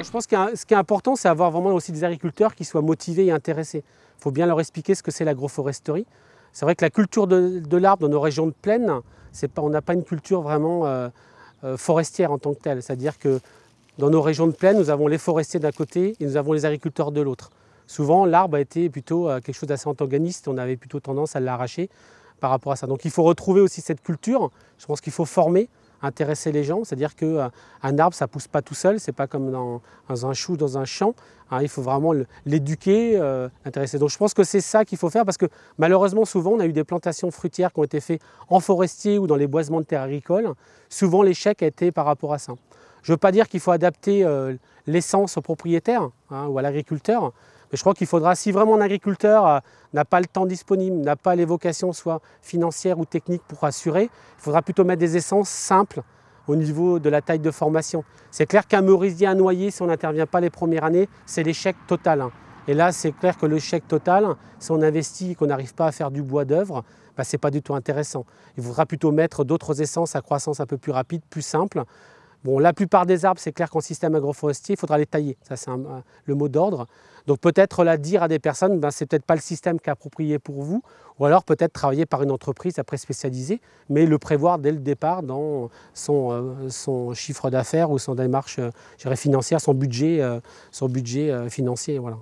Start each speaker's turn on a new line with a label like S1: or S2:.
S1: Je pense que ce qui est important, c'est avoir vraiment aussi des agriculteurs qui soient motivés et intéressés. Il faut bien leur expliquer ce que c'est l'agroforesterie. C'est vrai que la culture de, l'arbre dans nos régions de plaine, on n'a pas une culture vraiment euh, euh, forestière en tant que telle. C'est-à-dire que dans nos régions de plaine, nous avons les forestiers d'un côté et nous avons les agriculteurs de l'autre. Souvent, l'arbre a été plutôt euh, quelque chose d'assez antagoniste, on avait plutôt tendance à l'arracher par rapport à ça. Donc il faut retrouver aussi cette culture, je pense qu'il faut former, intéresser les gens, c'est-à-dire qu'un euh, arbre, ça ne pousse pas tout seul, c'est pas comme dans, un chou, dans un champ, hein, il faut vraiment l'éduquer, euh, l'intéresser. Donc je pense que c'est ça qu'il faut faire, parce que malheureusement, souvent, on a eu des plantations fruitières qui ont été faites en forestier ou dans les boisements de terres agricoles, souvent l'échec a été par rapport à ça. Je ne veux pas dire qu'il faut adapter l'essence au propriétaire hein, ou à l'agriculteur, je crois qu'il faudra, si vraiment un agriculteur euh, n'a pas le temps disponible, n'a pas les vocations soit financières ou techniques pour assurer, il faudra plutôt mettre des essences simples au niveau de la taille de formation. C'est clair qu'un merisier à noyer, si on n'intervient pas les premières années, c'est l'échec total. Hein. Et là, c'est clair que l'échec total, si on investit et qu'on n'arrive pas à faire du bois d'œuvre, bah, ce n'est pas du tout intéressant. Il faudra plutôt mettre d'autres essences à croissance un peu plus rapide, plus simple, Bon, la plupart des arbres, c'est clair qu'en système agroforestier, il faudra les tailler. Ça, c'est le mot d'ordre. Donc peut-être la dire à des personnes, ben, c'est peut-être pas le système qui est approprié pour vous, ou alors peut-être travailler par une entreprise après spécialisée, mais le prévoir dès le départ dans son, euh, chiffre d'affaires ou son démarche euh, financière, son budget, euh, son budget financier. Voilà.